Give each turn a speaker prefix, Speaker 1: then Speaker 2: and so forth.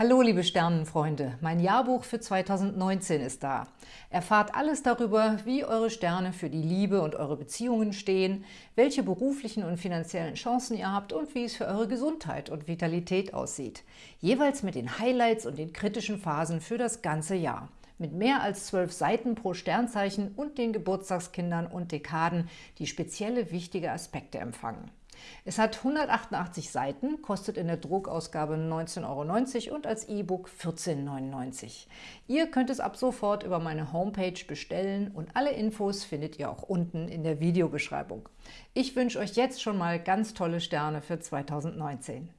Speaker 1: Hallo liebe Sternenfreunde, mein Jahrbuch für 2019 ist da. Erfahrt alles darüber, wie eure Sterne für die Liebe und eure Beziehungen stehen, welche beruflichen und finanziellen Chancen ihr habt und wie es für eure Gesundheit und Vitalität aussieht. Jeweils mit den Highlights und den kritischen Phasen für das ganze Jahr. Mit mehr als zwölf Seiten pro Sternzeichen und den Geburtstagskindern und Dekaden, die spezielle wichtige Aspekte empfangen. Es hat 188 Seiten, kostet in der Druckausgabe 19,90 Euro und als E-Book 14,99 Euro. Ihr könnt es ab sofort über meine Homepage bestellen und alle Infos findet ihr auch unten in der Videobeschreibung. Ich wünsche euch jetzt schon mal ganz tolle Sterne für 2019.